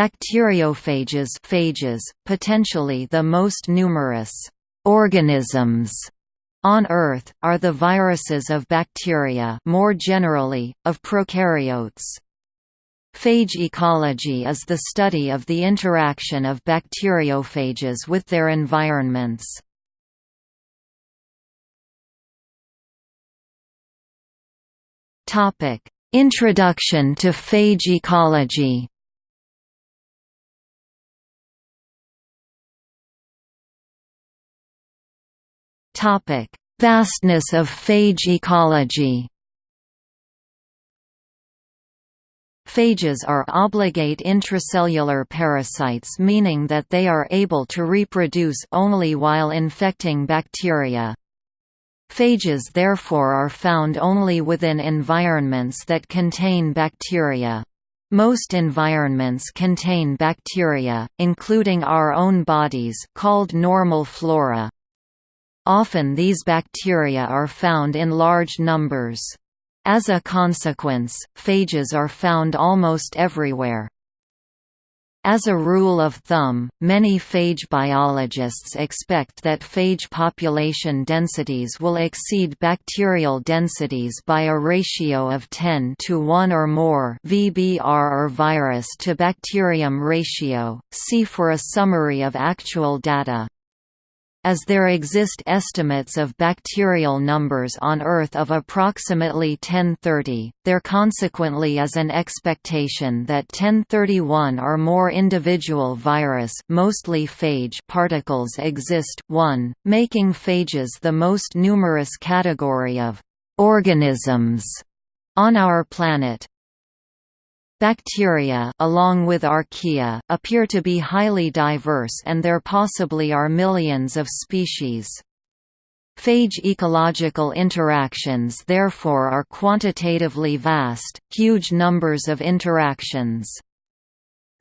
Bacteriophages phages, potentially the most numerous organisms on Earth, are the viruses of bacteria more generally, of prokaryotes. Phage ecology is the study of the interaction of bacteriophages with their environments. Introduction to phage ecology Vastness of phage ecology Phages are obligate intracellular parasites meaning that they are able to reproduce only while infecting bacteria. Phages therefore are found only within environments that contain bacteria. Most environments contain bacteria, including our own bodies called normal flora. Often these bacteria are found in large numbers. As a consequence, phages are found almost everywhere. As a rule of thumb, many phage biologists expect that phage population densities will exceed bacterial densities by a ratio of 10 to 1 or more VBR or virus to bacterium ratio. See for a summary of actual data. As there exist estimates of bacterial numbers on Earth of approximately 1030, there consequently is an expectation that 1031 or more individual virus mostly phage particles exist 1, making phages the most numerous category of organisms on our planet. Bacteria along with archaea, appear to be highly diverse and there possibly are millions of species. Phage ecological interactions therefore are quantitatively vast, huge numbers of interactions.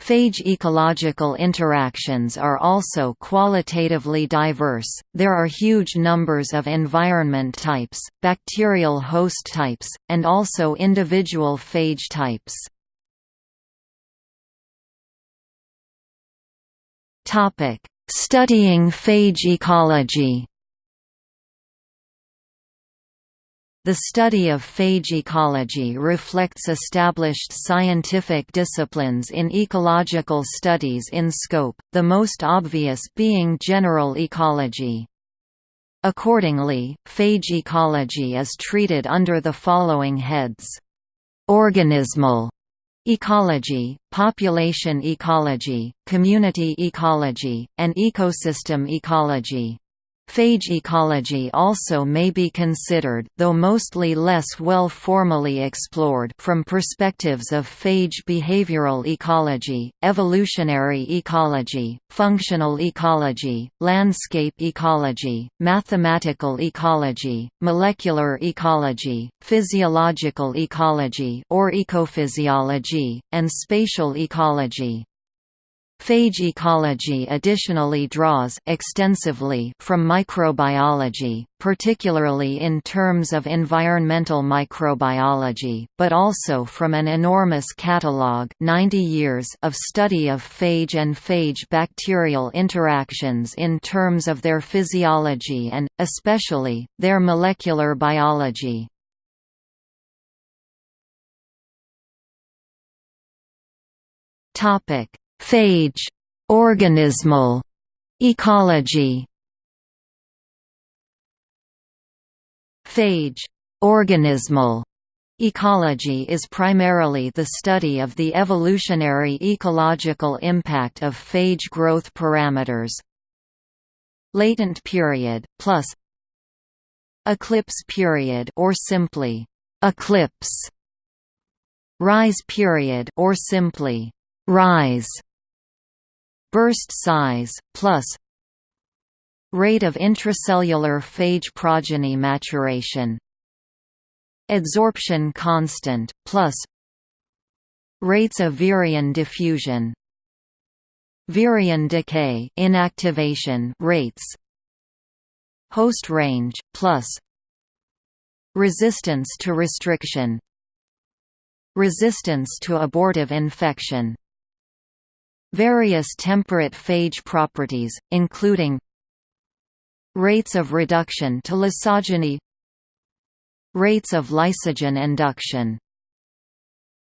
Phage ecological interactions are also qualitatively diverse, there are huge numbers of environment types, bacterial host types, and also individual phage types. Topic: Studying phage ecology. The study of phage ecology reflects established scientific disciplines in ecological studies in scope, the most obvious being general ecology. Accordingly, phage ecology is treated under the following heads. Organismal Ecology, population ecology, community ecology, and ecosystem ecology. Phage ecology also may be considered though mostly less well formally explored from perspectives of phage behavioral ecology, evolutionary ecology, functional ecology, landscape ecology, mathematical ecology, molecular ecology, physiological ecology or ecophysiology, and spatial ecology. Phage ecology additionally draws extensively from microbiology, particularly in terms of environmental microbiology, but also from an enormous catalogue 90 years of study of phage and phage bacterial interactions in terms of their physiology and, especially, their molecular biology. Topic Phage organismal ecology. Phage organismal Ecology is primarily the study of the evolutionary ecological impact of phage growth parameters. Latent period plus eclipse period or simply eclipse. Rise period or simply rise burst size, plus rate of intracellular phage progeny maturation adsorption constant, plus rates of virion diffusion virion decay inactivation rates host range, plus resistance to restriction resistance to abortive infection Various temperate phage properties, including rates of reduction to lysogeny rates of lysogen induction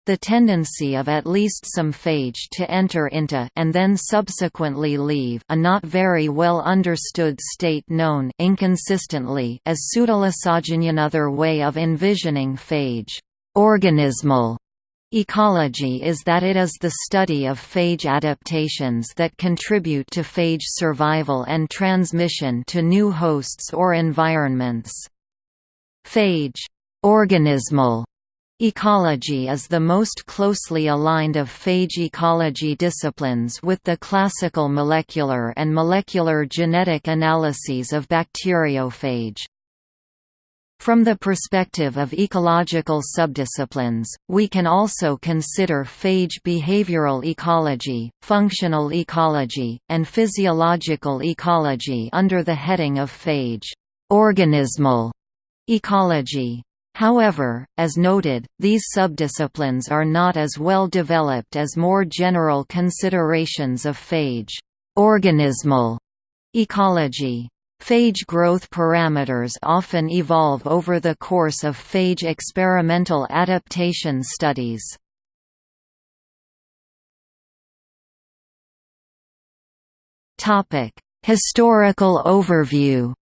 the tendency of at least some phage to enter into and then subsequently leave a not very well understood state known inconsistently as pseudolysogeny. Another way of envisioning phage organismal Ecology is that it is the study of phage adaptations that contribute to phage survival and transmission to new hosts or environments. Phage organismal Ecology is the most closely aligned of phage ecology disciplines with the classical molecular and molecular genetic analyses of bacteriophage. From the perspective of ecological subdisciplines, we can also consider phage behavioral ecology, functional ecology, and physiological ecology under the heading of phage organismal ecology. However, as noted, these subdisciplines are not as well developed as more general considerations of phage organismal ecology. Phage growth parameters often evolve over the course of phage experimental adaptation studies. Historical overview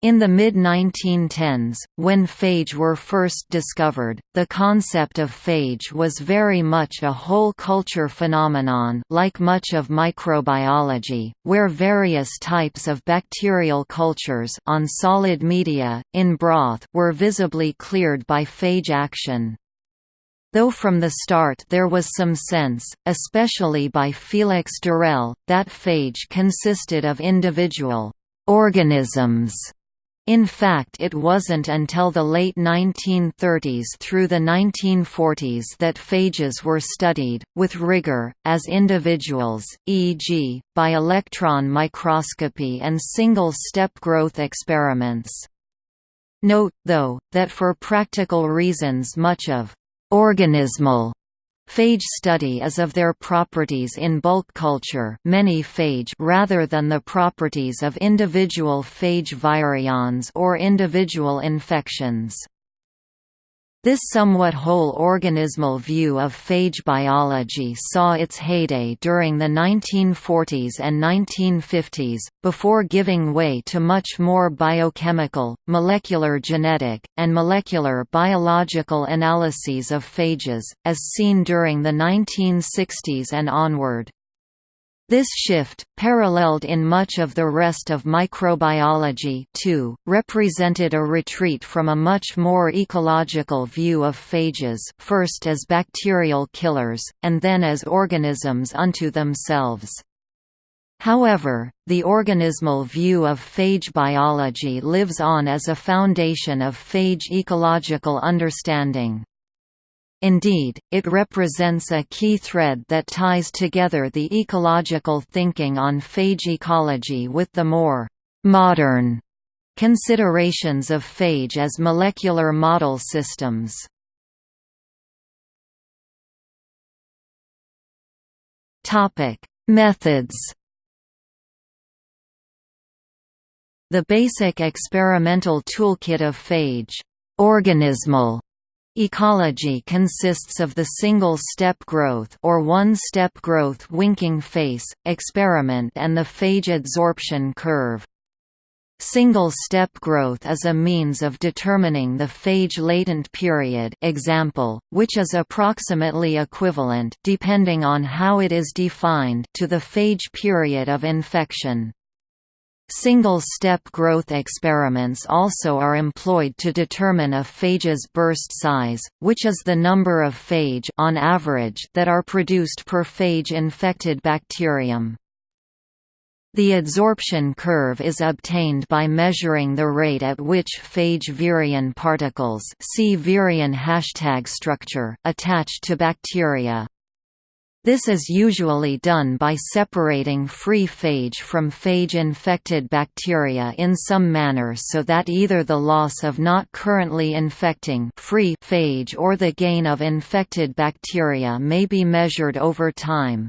In the mid-1910s, when phage were first discovered, the concept of phage was very much a whole culture phenomenon like much of microbiology, where various types of bacterial cultures on solid media, in broth were visibly cleared by phage action. Though from the start there was some sense, especially by Felix d'Herelle, that phage consisted of individual organisms in fact it wasn't until the late 1930s through the 1940s that phages were studied, with rigor, as individuals, e.g., by electron microscopy and single-step growth experiments. Note, though, that for practical reasons much of organismal Phage study is of their properties in bulk culture many phage rather than the properties of individual phage virions or individual infections. This somewhat whole organismal view of phage biology saw its heyday during the 1940s and 1950s, before giving way to much more biochemical, molecular genetic, and molecular biological analyses of phages, as seen during the 1960s and onward. This shift, paralleled in much of the rest of microbiology too, represented a retreat from a much more ecological view of phages first as bacterial killers, and then as organisms unto themselves. However, the organismal view of phage biology lives on as a foundation of phage ecological understanding. Indeed, it represents a key thread that ties together the ecological thinking on phage ecology with the more «modern» considerations of phage as molecular model systems. Methods The basic experimental toolkit of phage organismal Ecology consists of the single-step growth or one-step growth winking face, experiment and the phage adsorption curve. Single-step growth is a means of determining the phage latent period example, which is approximately equivalent depending on how it is defined to the phage period of infection. Single-step growth experiments also are employed to determine a phage's burst size, which is the number of phage on average that are produced per phage-infected bacterium. The adsorption curve is obtained by measuring the rate at which phage virion particles see virion hashtag structure attach to bacteria. This is usually done by separating free phage from phage-infected bacteria in some manner so that either the loss of not currently infecting free phage or the gain of infected bacteria may be measured over time.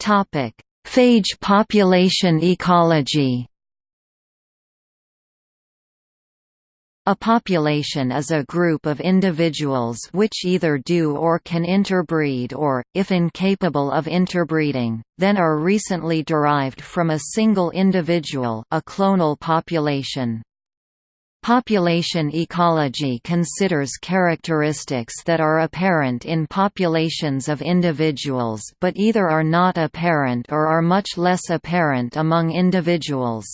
Phage population ecology A population is a group of individuals which either do or can interbreed or, if incapable of interbreeding, then are recently derived from a single individual a clonal population. Population ecology considers characteristics that are apparent in populations of individuals but either are not apparent or are much less apparent among individuals.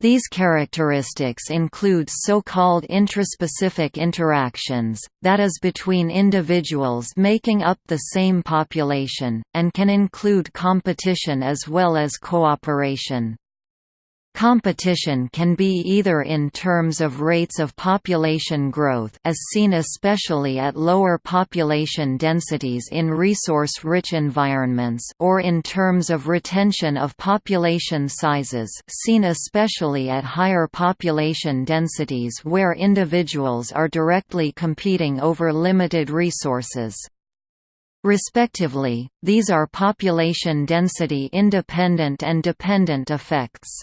These characteristics include so-called intraspecific interactions, that is between individuals making up the same population, and can include competition as well as cooperation. Competition can be either in terms of rates of population growth as seen especially at lower population densities in resource-rich environments or in terms of retention of population sizes seen especially at higher population densities where individuals are directly competing over limited resources. Respectively, these are population density independent and dependent effects.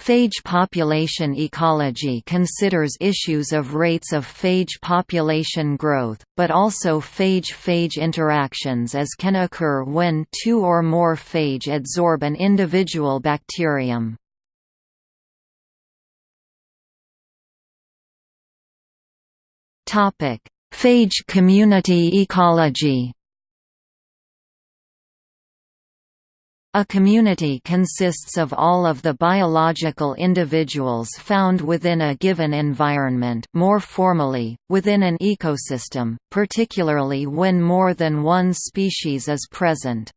Phage population ecology considers issues of rates of phage population growth, but also phage-phage interactions as can occur when two or more phage adsorb an individual bacterium. Phage community ecology A community consists of all of the biological individuals found within a given environment more formally, within an ecosystem, particularly when more than one species is present.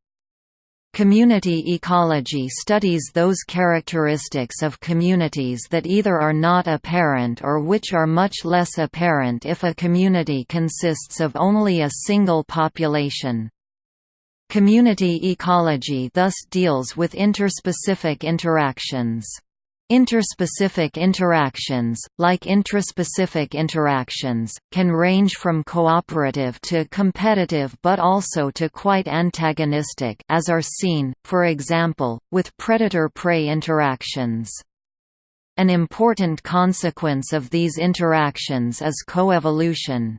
Community ecology studies those characteristics of communities that either are not apparent or which are much less apparent if a community consists of only a single population. Community ecology thus deals with interspecific interactions. Interspecific interactions, like intraspecific interactions, can range from cooperative to competitive but also to quite antagonistic as are seen, for example, with predator-prey interactions. An important consequence of these interactions is coevolution.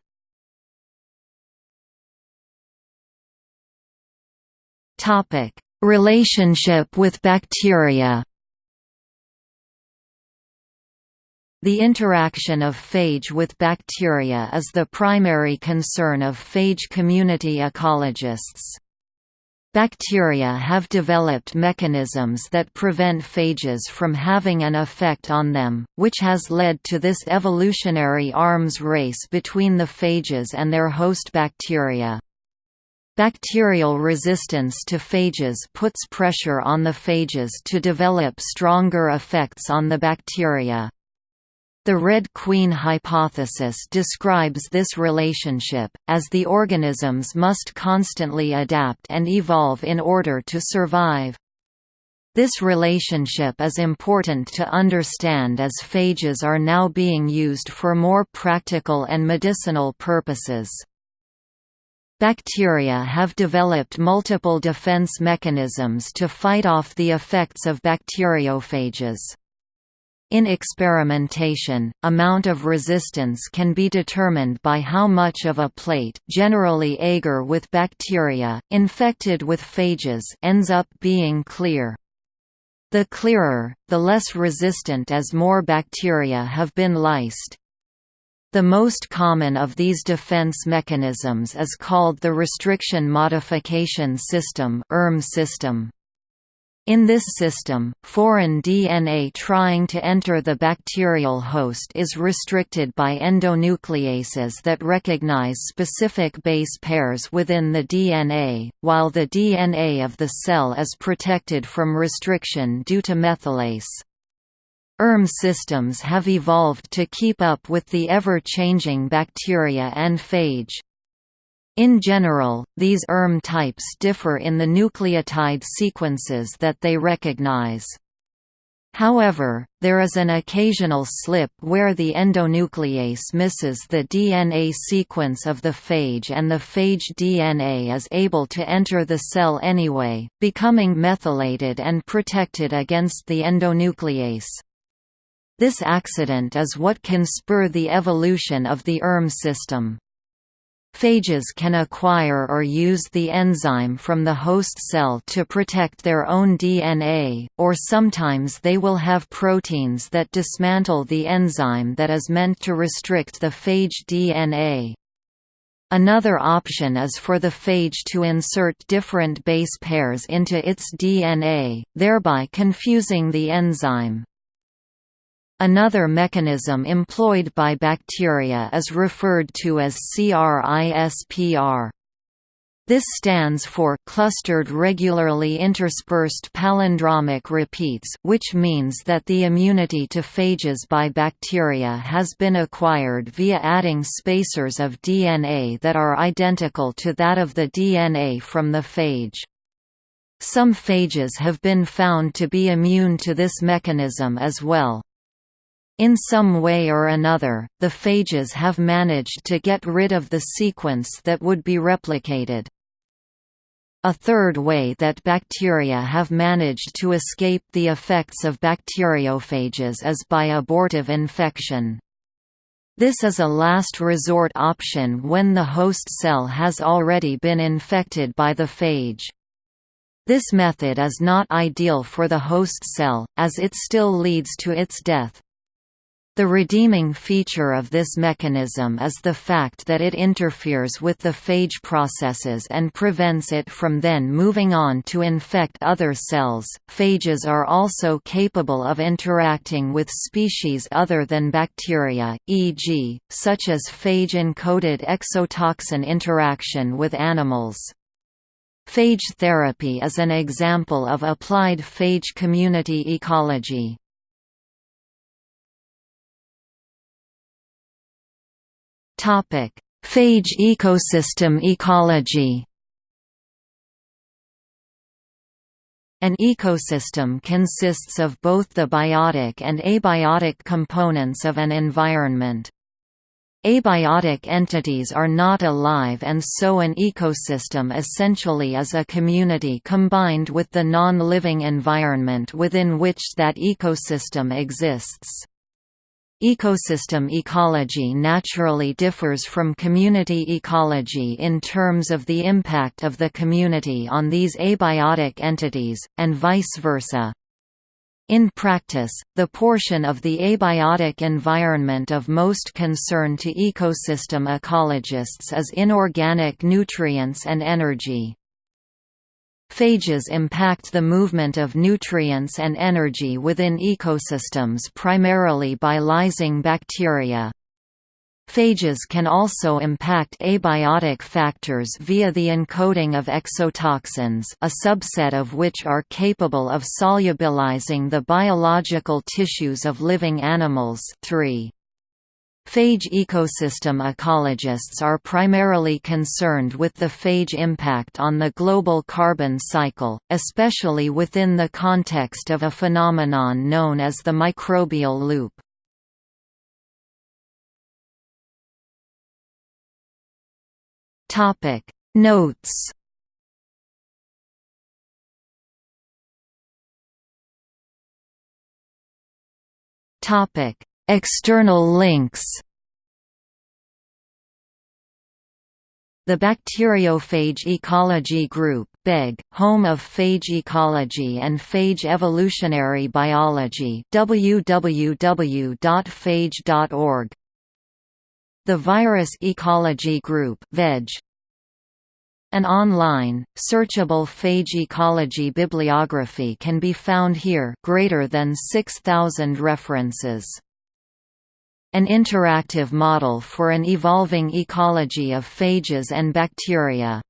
Relationship with bacteria. The interaction of phage with bacteria is the primary concern of phage community ecologists. Bacteria have developed mechanisms that prevent phages from having an effect on them, which has led to this evolutionary arms race between the phages and their host bacteria. Bacterial resistance to phages puts pressure on the phages to develop stronger effects on the bacteria. The Red Queen hypothesis describes this relationship, as the organisms must constantly adapt and evolve in order to survive. This relationship is important to understand as phages are now being used for more practical and medicinal purposes. Bacteria have developed multiple defense mechanisms to fight off the effects of bacteriophages. In experimentation, amount of resistance can be determined by how much of a plate generally agar with bacteria, infected with phages ends up being clear. The clearer, the less resistant as more bacteria have been lysed. The most common of these defense mechanisms is called the Restriction Modification System ERM system. In this system, foreign DNA trying to enter the bacterial host is restricted by endonucleases that recognize specific base pairs within the DNA, while the DNA of the cell is protected from restriction due to methylase. ERM systems have evolved to keep up with the ever-changing bacteria and phage. In general, these ERM types differ in the nucleotide sequences that they recognize. However, there is an occasional slip where the endonuclease misses the DNA sequence of the phage and the phage DNA is able to enter the cell anyway, becoming methylated and protected against the endonuclease. This accident is what can spur the evolution of the ERM system. Phages can acquire or use the enzyme from the host cell to protect their own DNA, or sometimes they will have proteins that dismantle the enzyme that is meant to restrict the phage DNA. Another option is for the phage to insert different base pairs into its DNA, thereby confusing the enzyme. Another mechanism employed by bacteria is referred to as CRISPR. This stands for clustered regularly interspaced palindromic repeats which means that the immunity to phages by bacteria has been acquired via adding spacers of DNA that are identical to that of the DNA from the phage. Some phages have been found to be immune to this mechanism as well. In some way or another, the phages have managed to get rid of the sequence that would be replicated. A third way that bacteria have managed to escape the effects of bacteriophages is by abortive infection. This is a last resort option when the host cell has already been infected by the phage. This method is not ideal for the host cell, as it still leads to its death. The redeeming feature of this mechanism is the fact that it interferes with the phage processes and prevents it from then moving on to infect other cells. Phages are also capable of interacting with species other than bacteria, e.g., such as phage encoded exotoxin interaction with animals. Phage therapy is an example of applied phage community ecology. Phage ecosystem ecology. An ecosystem consists of both the biotic and abiotic components of an environment. Abiotic entities are not alive and so an ecosystem essentially is a community combined with the non-living environment within which that ecosystem exists. Ecosystem ecology naturally differs from community ecology in terms of the impact of the community on these abiotic entities, and vice versa. In practice, the portion of the abiotic environment of most concern to ecosystem ecologists is inorganic nutrients and energy. Phages impact the movement of nutrients and energy within ecosystems primarily by lysing bacteria. Phages can also impact abiotic factors via the encoding of exotoxins a subset of which are capable of solubilizing the biological tissues of living animals 3. Phage ecosystem ecologists are primarily concerned with the phage impact on the global carbon cycle, especially within the context of a phenomenon known as the microbial loop. Notes Topic External links. The Bacteriophage Ecology Group BEG, home of phage ecology and phage evolutionary biology www.phage.org The Virus Ecology Group VEG An online, searchable phage ecology bibliography can be found here greater than 6,000 references an interactive model for an evolving ecology of phages and bacteria.